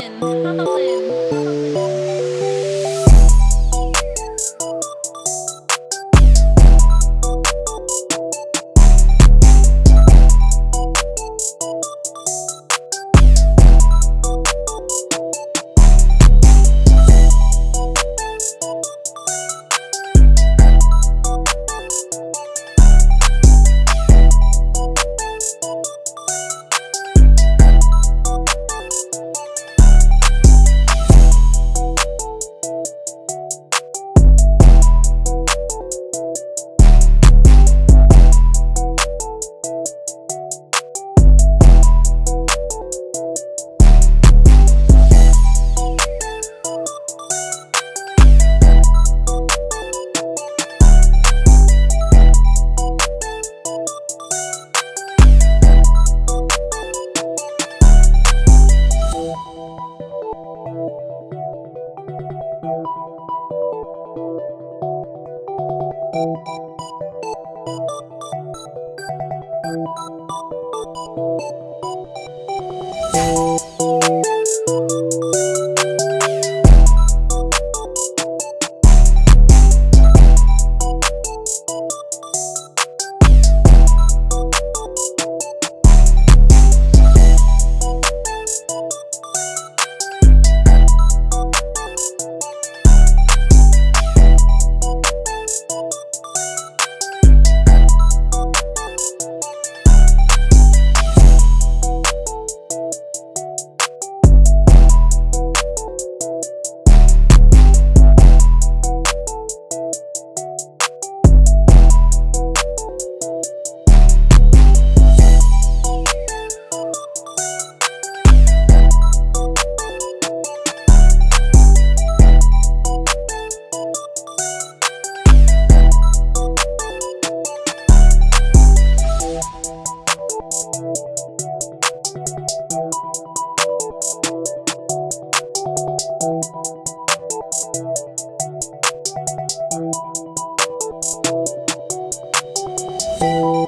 Berlin. Berlin. Música No.